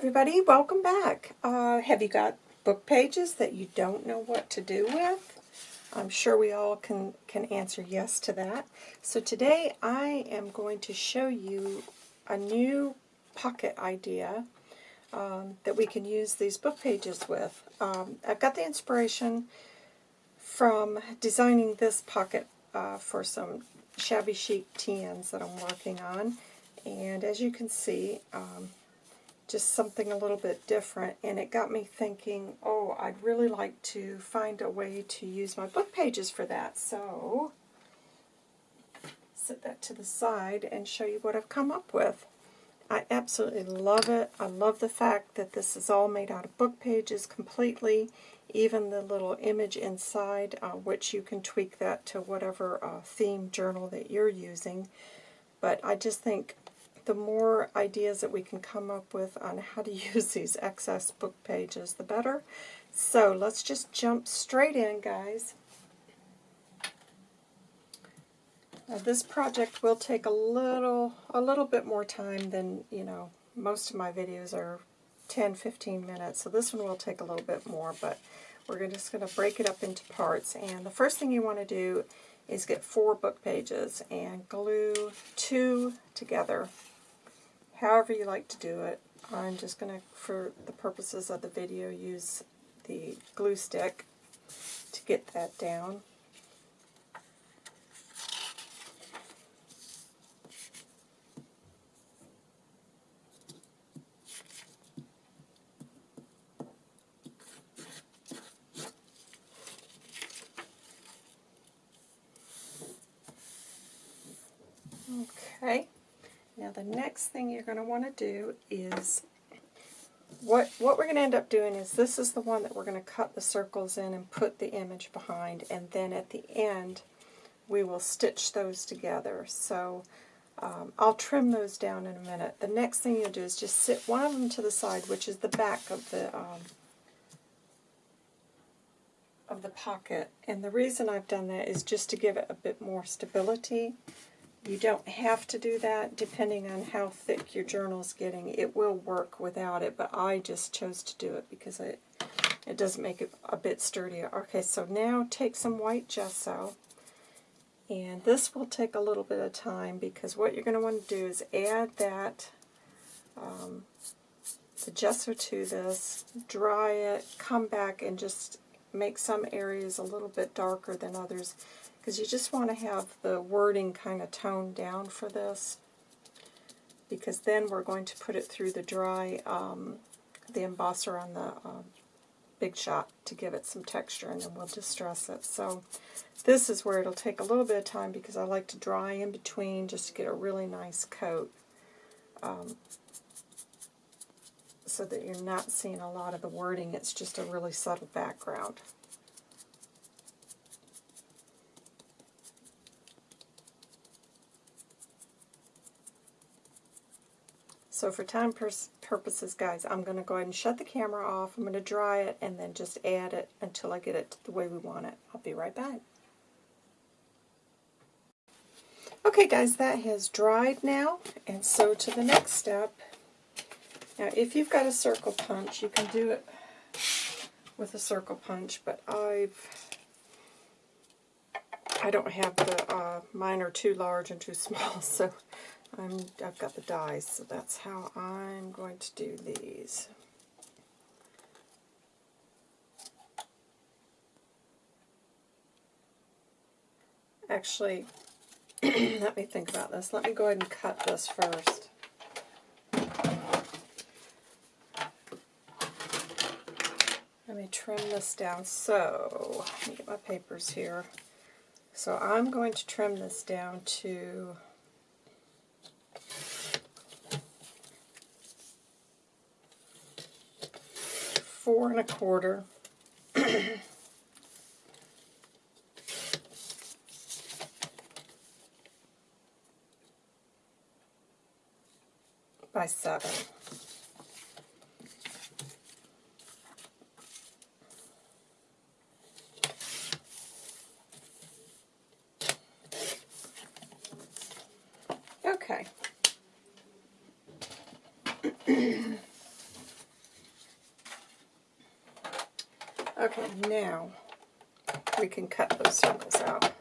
everybody, welcome back. Uh, have you got book pages that you don't know what to do with? I'm sure we all can, can answer yes to that. So today I am going to show you a new pocket idea um, that we can use these book pages with. Um, I've got the inspiration from designing this pocket uh, for some shabby chic TNs that I'm working on. And as you can see, um, just something a little bit different, and it got me thinking, oh, I'd really like to find a way to use my book pages for that. So, set that to the side and show you what I've come up with. I absolutely love it. I love the fact that this is all made out of book pages completely, even the little image inside, uh, which you can tweak that to whatever uh, theme journal that you're using. But I just think the more ideas that we can come up with on how to use these excess book pages, the better. So let's just jump straight in, guys. Now, this project will take a little, a little bit more time than, you know, most of my videos are 10, 15 minutes. So this one will take a little bit more, but we're just going to break it up into parts. And the first thing you want to do is get four book pages and glue two together however you like to do it. I'm just going to, for the purposes of the video, use the glue stick to get that down. Okay. The next thing you're going to want to do is, what, what we're going to end up doing is this is the one that we're going to cut the circles in and put the image behind, and then at the end we will stitch those together. So um, I'll trim those down in a minute. The next thing you'll do is just sit one of them to the side, which is the back of the um, of the pocket. And the reason I've done that is just to give it a bit more stability. You don't have to do that depending on how thick your journal is getting. It will work without it, but I just chose to do it because it, it does make it a bit sturdier. Okay, so now take some white gesso, and this will take a little bit of time because what you're going to want to do is add that um, the gesso to this, dry it, come back and just make some areas a little bit darker than others because you just want to have the wording kind of toned down for this because then we're going to put it through the dry, um, the embosser on the um, Big Shot to give it some texture and then we'll distress it. So this is where it'll take a little bit of time because I like to dry in between just to get a really nice coat um, so that you're not seeing a lot of the wording. It's just a really subtle background. So for time purposes, guys, I'm going to go ahead and shut the camera off. I'm going to dry it and then just add it until I get it the way we want it. I'll be right back. Okay, guys, that has dried now. And so to the next step. Now, if you've got a circle punch, you can do it with a circle punch, but I've I don't have the, uh, mine are too large and too small, so I'm, I've got the dies, so that's how I'm going to do these. Actually, let me think about this. Let me go ahead and cut this first. Let me trim this down. So, let me get my papers here. So I'm going to trim this down to four and a quarter. by seven. Okay. now we can cut those circles out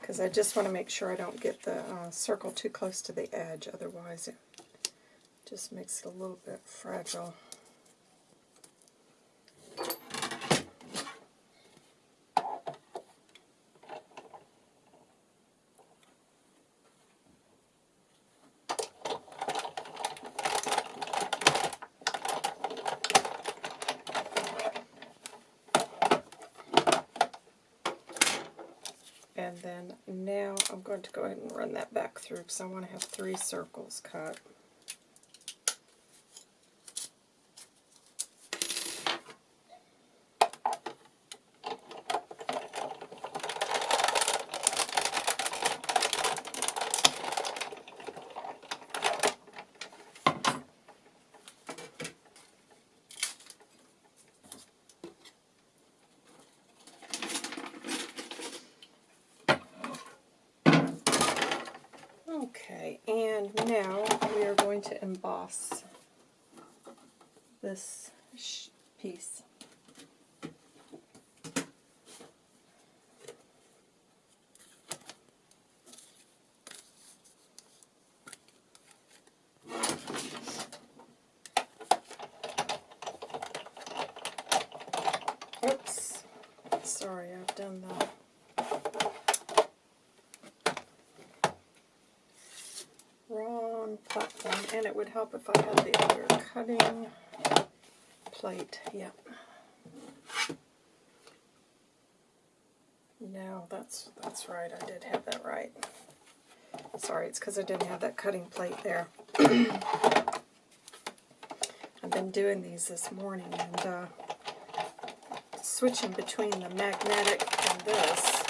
because I just want to make sure I don't get the uh, circle too close to the edge, otherwise it just makes it a little bit fragile. And then now I'm going to go ahead and run that back through because I want to have three circles cut. Okay, and now we are going to emboss this piece. Oops, sorry, I've done that. wrong platform, and it would help if I had the other cutting plate. Yep. No, that's that's right. I did have that right. Sorry, it's because I didn't have that cutting plate there. I've been doing these this morning and uh, switching between the magnetic and this.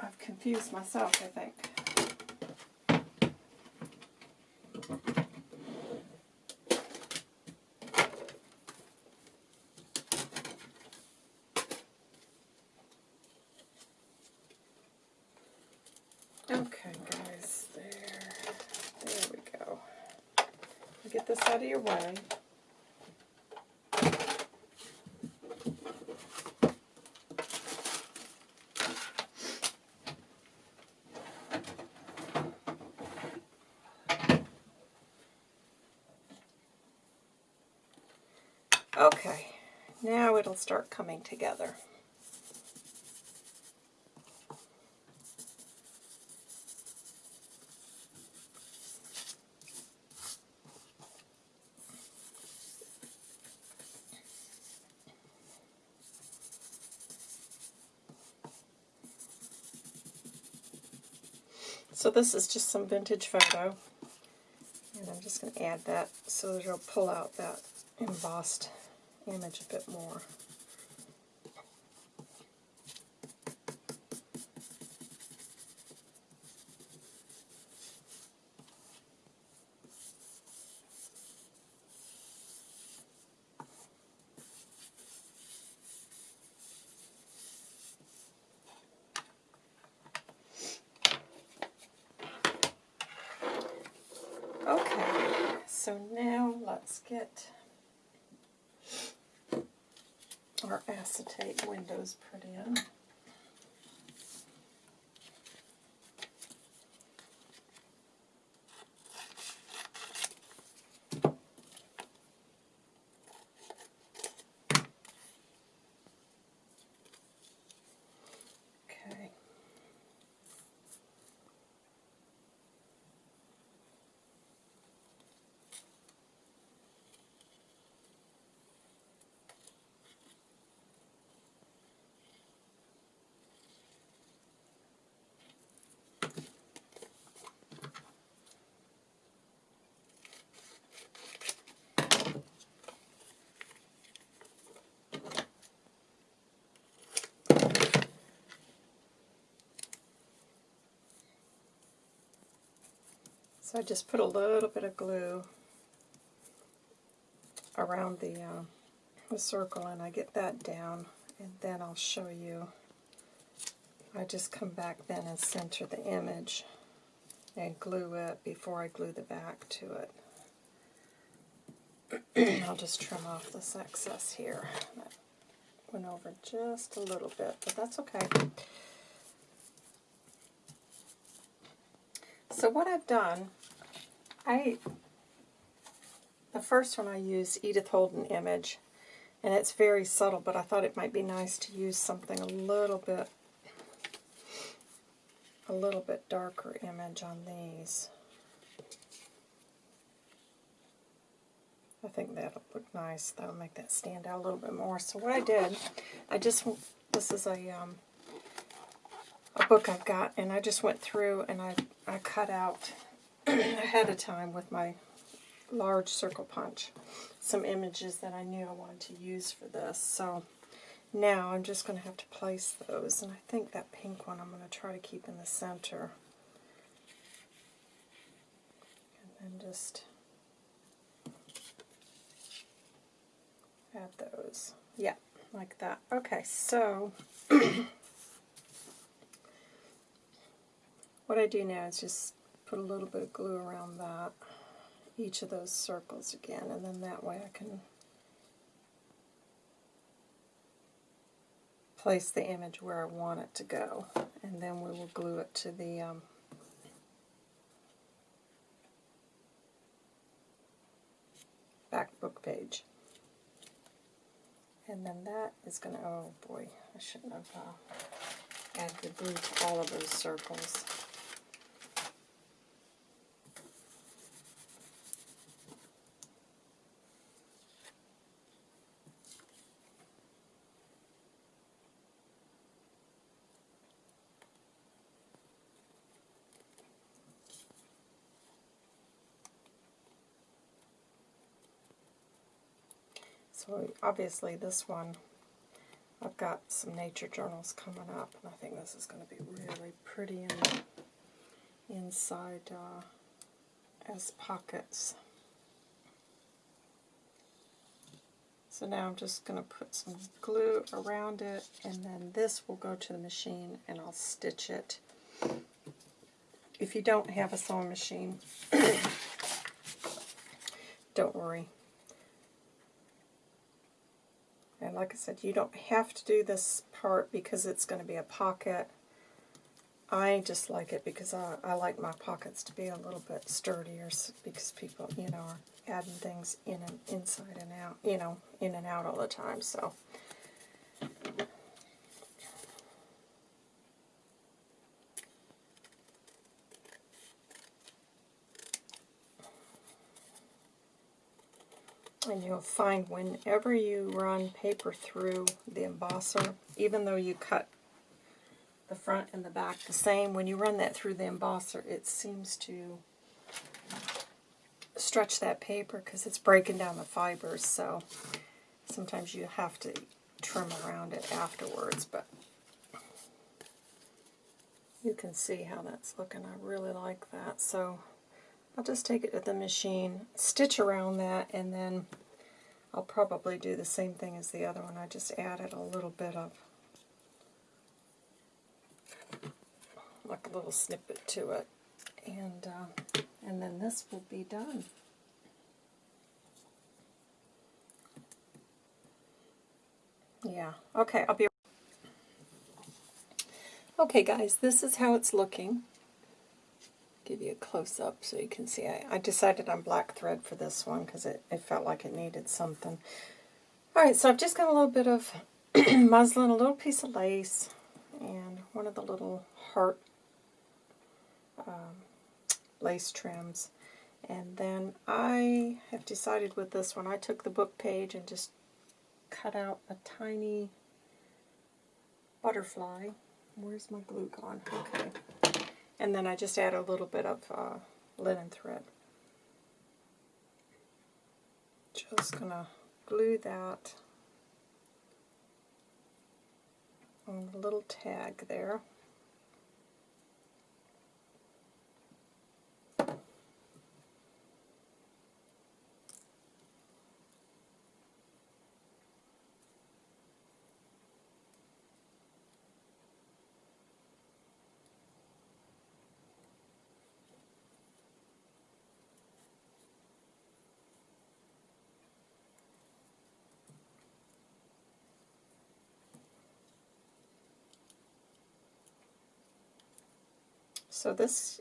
I've confused myself, I think. Okay, guys, there, there we go. Get this way. Okay, now it'll start coming together. This is just some vintage photo. And I'm just going to add that so that it'll pull out that embossed image a bit more. Okay, so now let's get our acetate windows put in. So I just put a little bit of glue around the, uh, the circle and I get that down and then I'll show you. I just come back then and center the image and glue it before I glue the back to it. I'll just trim off this excess here. That went over just a little bit, but that's okay. So what I've done, I the first one I used Edith Holden image, and it's very subtle, but I thought it might be nice to use something a little bit a little bit darker image on these. I think that'll look nice. That'll make that stand out a little bit more. So what I did, I just, this is a, um, a book I've got, and I just went through and I, I cut out ahead of time with my large circle punch some images that I knew I wanted to use for this. So now I'm just going to have to place those, and I think that pink one I'm going to try to keep in the center. And then just add those. Yeah, like that. Okay, so what I do now is just put a little bit of glue around that, each of those circles again, and then that way I can place the image where I want it to go, and then we will glue it to the um, back book page. And then that is going to, oh boy, I shouldn't have uh, added the glue to all of those circles. So obviously this one, I've got some nature journals coming up, and I think this is going to be really pretty in inside uh, as pockets. So now I'm just going to put some glue around it, and then this will go to the machine, and I'll stitch it. If you don't have a sewing machine, don't worry. And like I said, you don't have to do this part because it's going to be a pocket. I just like it because I, I like my pockets to be a little bit sturdier because people, you know, are adding things in and inside and out, you know, in and out all the time. So And you'll find whenever you run paper through the embosser, even though you cut the front and the back the same, when you run that through the embosser, it seems to stretch that paper because it's breaking down the fibers, so sometimes you have to trim around it afterwards, but you can see how that's looking. I really like that. So I'll just take it to the machine, stitch around that, and then I'll probably do the same thing as the other one. I just added a little bit of, like a little snippet to it. And, uh, and then this will be done. Yeah, okay, I'll be... Okay guys, this is how it's looking you a close-up so you can see. I, I, decided on black thread for this one because it, it felt like it needed something. Alright, so I've just got a little bit of muslin, a little piece of lace, and one of the little heart um, lace trims. And then I have decided with this one, I took the book page and just cut out a tiny butterfly. Where's my glue gone? Okay. And then I just add a little bit of uh, linen thread. Just going to glue that on the little tag there. So this,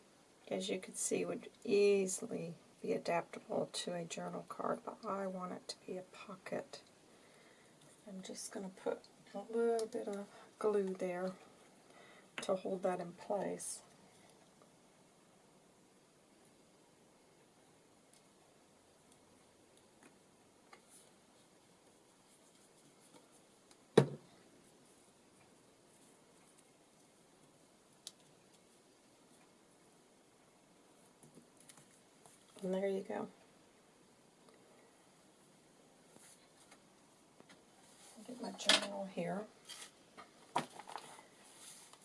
as you can see, would easily be adaptable to a journal card, but I want it to be a pocket. I'm just going to put a little bit of glue there to hold that in place. And there you go. Get my journal here.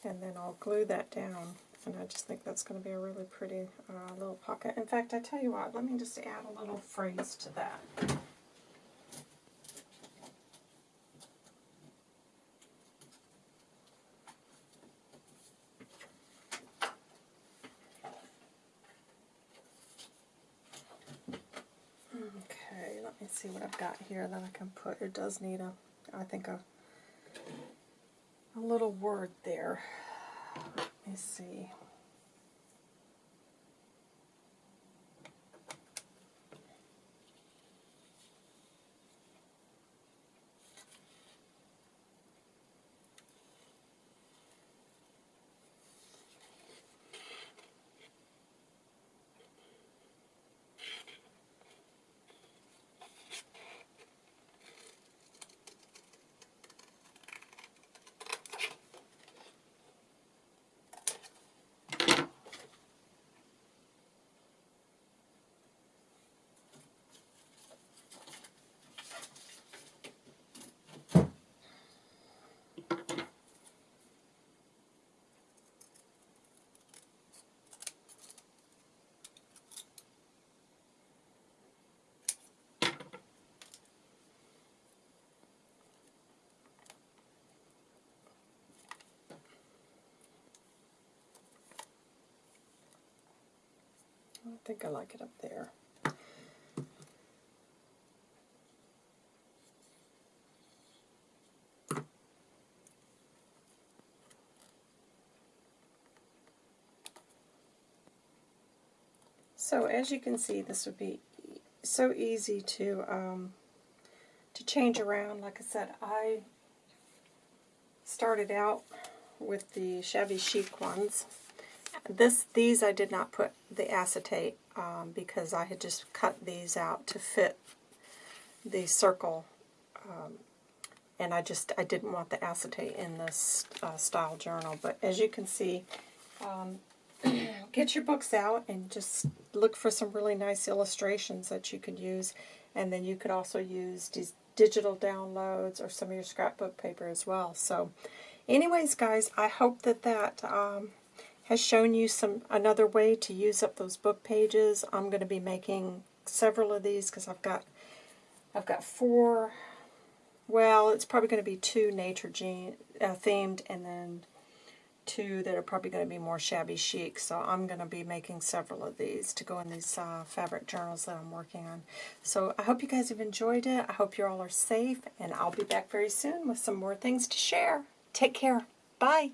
And then I'll glue that down. And I just think that's going to be a really pretty uh, little pocket. In fact, I tell you what, let me just add a little phrase to that. Okay, let me see what I've got here that I can put. It does need a, I think a, a little word there. Let me see. I think I like it up there. So as you can see, this would be so easy to um, to change around. Like I said, I started out with the shabby chic ones this These I did not put the acetate um, because I had just cut these out to fit the circle um, and I just I didn't want the acetate in this uh, style journal. But as you can see, um, get your books out and just look for some really nice illustrations that you could use. And then you could also use these digital downloads or some of your scrapbook paper as well. So anyways, guys, I hope that that um, has shown you some another way to use up those book pages. I'm going to be making several of these because I've got I've got four. Well, it's probably going to be two nature gene, uh, themed, and then two that are probably going to be more shabby chic. So I'm going to be making several of these to go in these uh, fabric journals that I'm working on. So I hope you guys have enjoyed it. I hope you all are safe, and I'll be back very soon with some more things to share. Take care. Bye.